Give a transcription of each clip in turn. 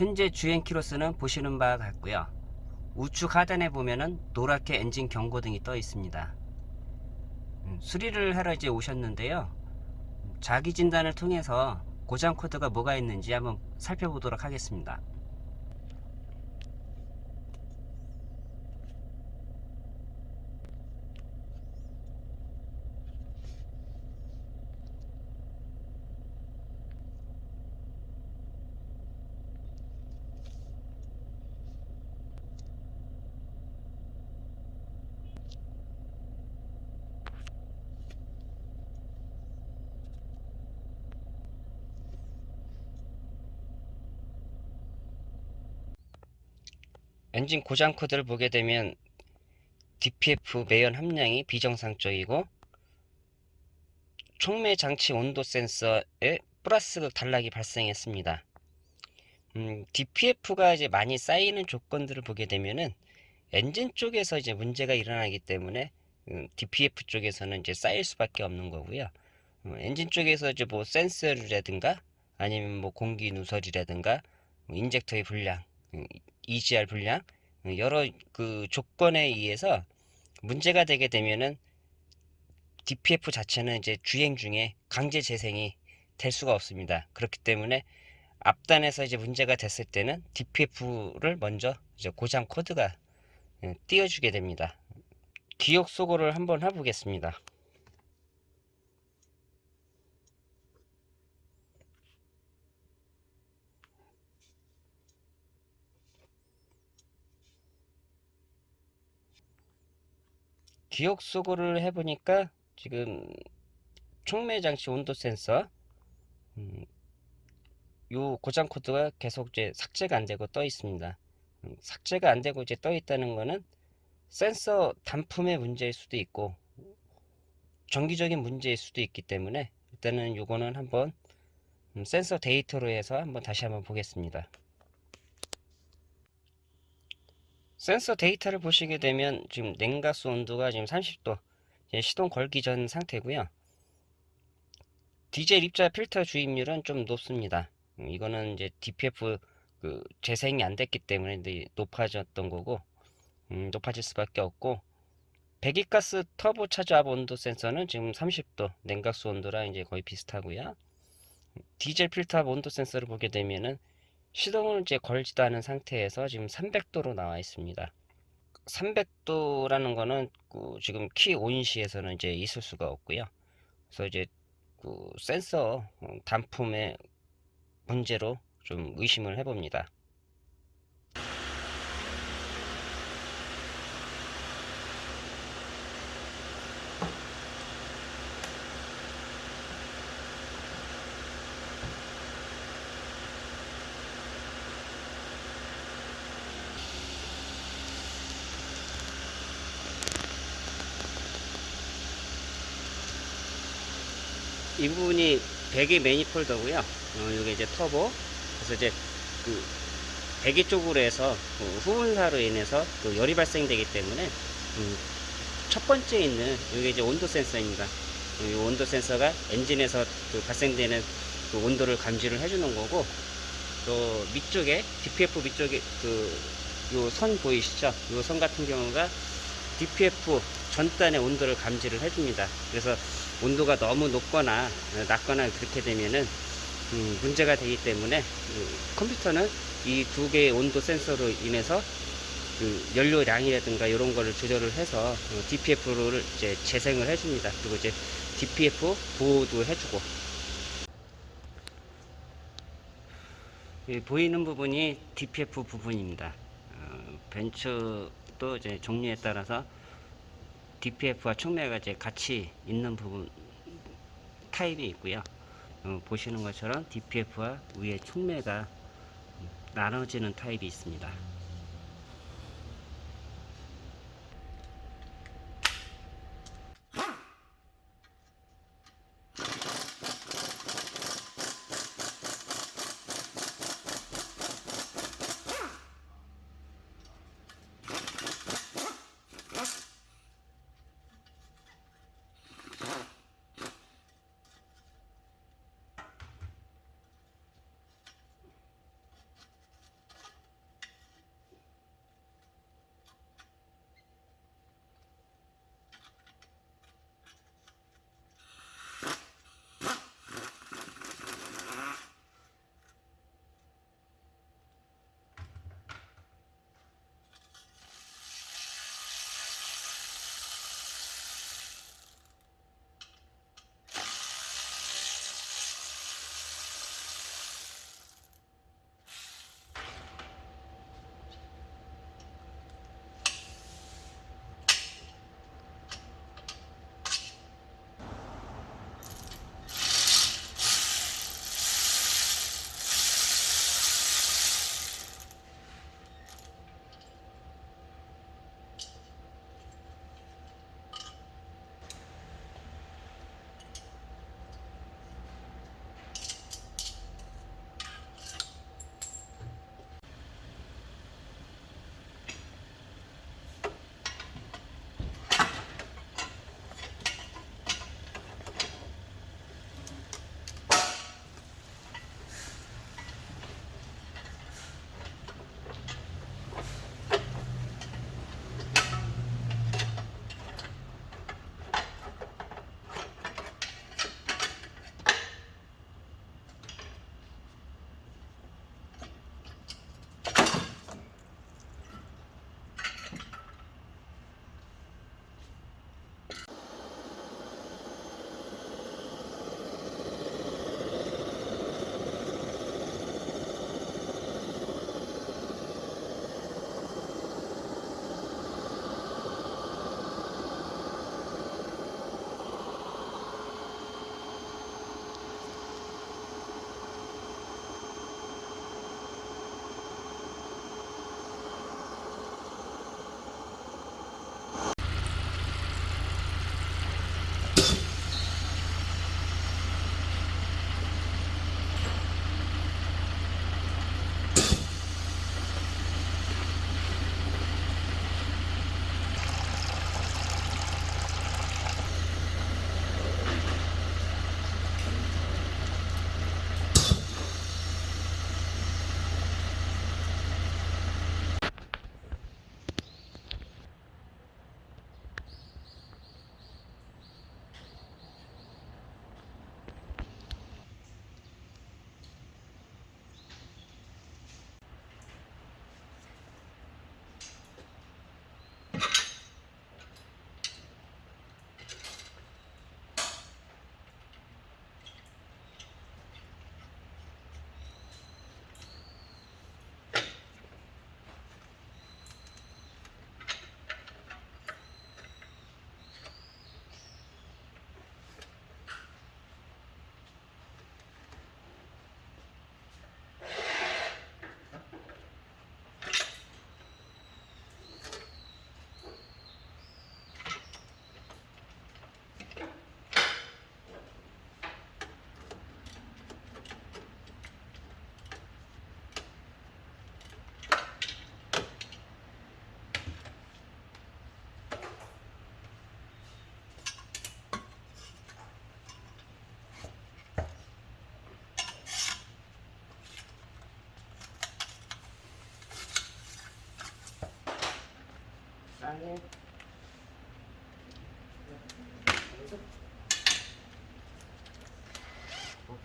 현재 주행 키로수는 보시는 바와 같고요. 우측 하단에 보면은 노랗게 엔진 경고등이 떠 있습니다. 음, 수리를 하러 이제 오셨는데요. 자기 진단을 통해서 고장 코드가 뭐가 있는지 한번 살펴보도록 하겠습니다. 엔진 고장 코드를 보게 되면 DPF 매연 함량이 비정상적이고 촉매 장치 온도 센서에 플러스 단락이 발생했습니다. 음, DPF가 이제 많이 쌓이는 조건들을 보게 되면은 엔진 쪽에서 이제 문제가 일어나기 때문에 음, DPF 쪽에서는 이제 쌓일 수밖에 없는 거고요. 음, 엔진 쪽에서 이제 뭐 센서라든가 아니면 뭐 공기 누설이라든가 뭐 인젝터의 불량, 음, EGR 불량 여러 그 조건에 의해서 문제가 되게 되면은 DPF 자체는 이제 주행 중에 강제 재생이 될 수가 없습니다. 그렇기 때문에 앞단에서 이제 문제가 됐을 때는 DPF를 먼저 이제 고장 코드가 예, 띄워주게 됩니다. 기억 소거를 한번 해보겠습니다. 기억 수고를 해보니까 지금 촉매 장치 온도 센서 음, 요 고장 코드가 계속 이제 삭제가 안 되고 떠 있습니다. 음, 삭제가 안 되고 이제 떠 있다는 거는 센서 단품의 문제일 수도 있고 정기적인 문제일 수도 있기 때문에 일단은 요거는 한번 음, 센서 데이터로 해서 한번 다시 한번 보겠습니다. 센서 데이터를 보시게 되면 지금 냉각수 온도가 지금 30도 시동 걸기 전 상태고요. 디젤 입자 필터 주입률은 좀 높습니다. 음, 이거는 이제 DPF 그 재생이 안 됐기 때문에 높아졌던 거고 음, 높아질 수밖에 없고 배기가스 터보 차저압 온도 센서는 지금 30도 냉각수 온도랑 이제 거의 비슷하고요. 디젤 필터 온도 센서를 보게 되면은 시동을 이제 걸지도 않은 상태에서 지금 300도로 나와 있습니다. 300도라는 거는 그 지금 키 온시에서는 이제 있을 수가 없고요. 그래서 이제 그 센서 단품의 문제로 좀 의심을 해봅니다. 이 부분이 배기 매니폴더고요. 어, 이게 이제 터보. 그래서 이제 그 배기 쪽으로 해서 그 후분사로 인해서 그 열이 발생되기 때문에 음, 첫 번째 있는 이게 이제 온도 센서입니다. 이 온도 센서가 엔진에서 그 발생되는 그 온도를 감지를 해주는 거고 또 밑쪽에 DPF 밑쪽에 그 요 선 보이시죠? 요 선 같은 경우가 DPF 전단의 온도를 감지를 해줍니다. 그래서 온도가 너무 높거나 낮거나 그렇게 되면은 음, 문제가 되기 때문에 그 컴퓨터는 이 두 개의 온도 센서로 인해서 그 연료량이라든가 이런 거를 조절을 해서 어, DPF를 이제 재생을 해줍니다. 그리고 이제 DPF 보호도 해주고 보이는 부분이 DPF 부분입니다. 어, 벤츠도 이제 종류에 따라서 DPF와 촉매가 이제 같이 있는 부분 타입이 있고요. 어, 보시는 것처럼 DPF와 위에 촉매가 나눠지는 타입이 있습니다.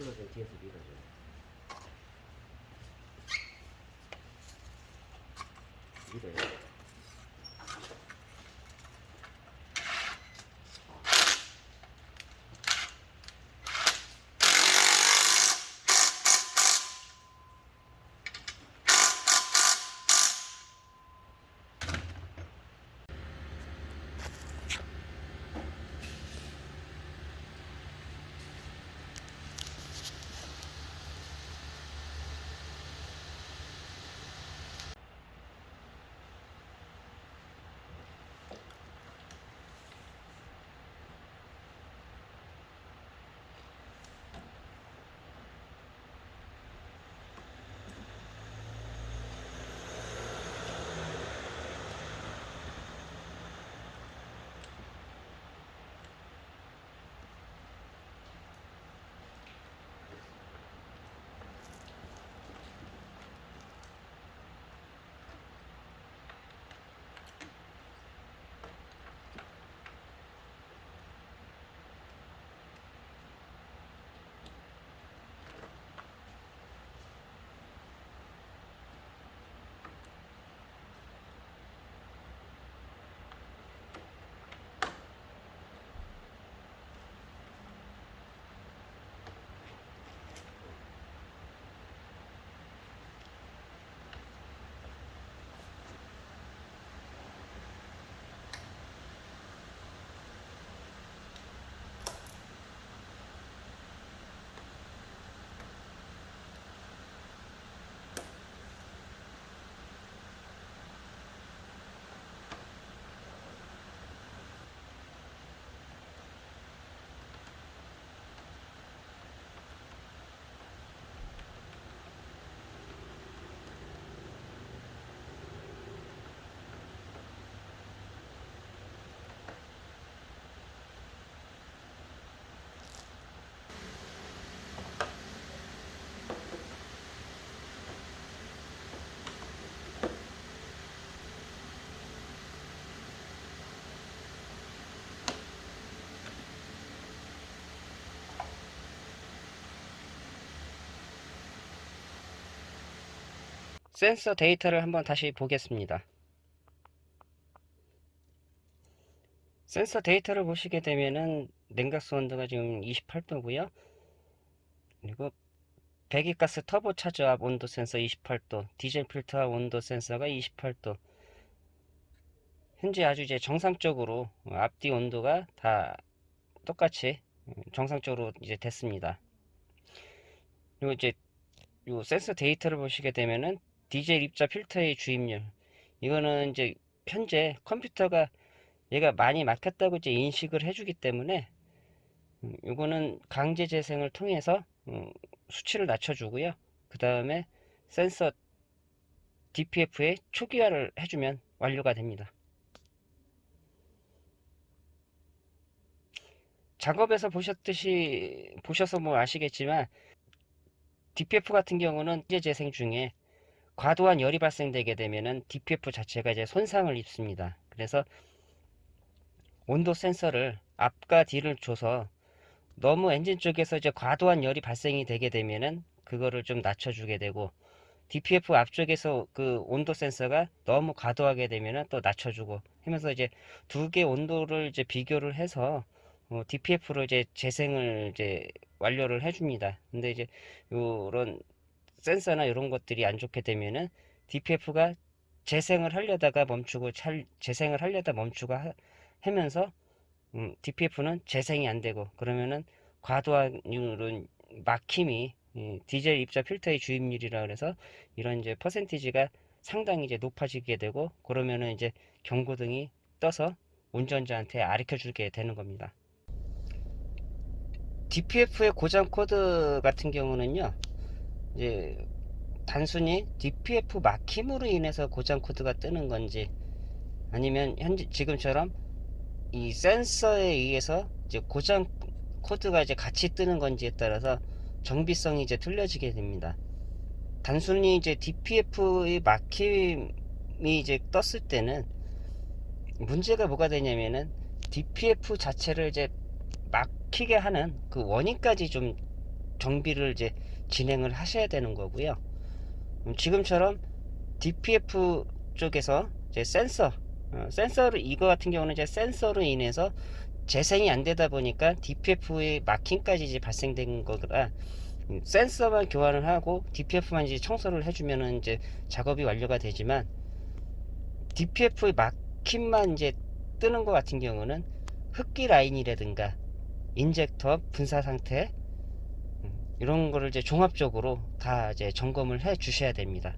클러즈는 뒤에서 밀어줘요. 밀 센서 데이터를 한번 다시 보겠습니다. 센서 데이터를 보시게 되면은 냉각수 온도가 지금 28도고요. 그리고 배기가스 터보 차저 압 온도 센서 28도, 디젤 필터 온도 센서가 28도. 현재 아주 이제 정상적으로 앞뒤 온도가 다 똑같이 정상적으로 이제 됐습니다. 그리고 이제 요 센서 데이터를 보시게 되면은 디젤 입자 필터의 주입률 이거는 이제 현재 컴퓨터가 얘가 많이 막혔다고 이제 인식을 해주기 때문에 음, 이거는 강제 재생을 통해서 음, 수치를 낮춰주고요. 그 다음에 센서 DPF에 초기화를 해주면 완료가 됩니다. 작업에서 보셨듯이 보셔서 뭐 아시겠지만 DPF 같은 경우는 이제 재생 중에 과도한 열이 발생되게 되면은 DPF 자체가 이제 손상을 입습니다. 그래서 온도 센서를 앞과 뒤를 줘서 너무 엔진 쪽에서 이제 과도한 열이 발생이 되게 되면은 그거를 좀 낮춰주게 되고 DPF 앞쪽에서 그 온도 센서가 너무 과도하게 되면은 또 낮춰주고 하면서 이제 두 개 온도를 이제 비교를 해서 어, DPF로 이제 재생을 이제 완료를 해줍니다. 근데 이제 요런 센서나 이런 것들이 안 좋게 되면은 DPF가 재생을 하려다가 멈추고 찰, 재생을 하려다 멈추고 하, 면서 음, DPF는 재생이 안 되고 그러면은 과도한 이런 막힘이 이 디젤 입자 필터의 주입률이라 그래서 이런 이제 퍼센티지가 상당히 이제 높아지게 되고 그러면은 이제 경고등이 떠서 운전자한테 아르켜 주게 되는 겁니다. DPF의 고장 코드 같은 경우는요. 이제 단순히 DPF 막힘으로 인해서 고장 코드가 뜨는 건지 아니면 현재 지금처럼 이 센서에 의해서 이제 고장 코드가 이제 같이 뜨는 건지에 따라서 정비성이 이제 틀려지게 됩니다. 단순히 이제 DPF의 막힘이 이제 떴을 때는 문제가 뭐가 되냐면은 DPF 자체를 이제 막히게 하는 그 원인까지 좀 정비를 이제 진행을 하셔야 되는 거고요. 음, 지금처럼 DPF 쪽에서 이제 센서, 어, 센서를 이거 같은 경우는 이제 센서로 인해서 재생이 안 되다 보니까 DPF의 마킹까지 이제 발생된 거라 음, 센서만 교환을 하고 DPF만 이제 청소를 해주면은 이제 작업이 완료가 되지만 DPF의 마킹만 이제 뜨는 것 같은 경우는 흡기 라인이라든가 인젝터 분사 상태 음, 이런 거를 이제 종합적으로 다 이제 점검을 해 주셔야 됩니다.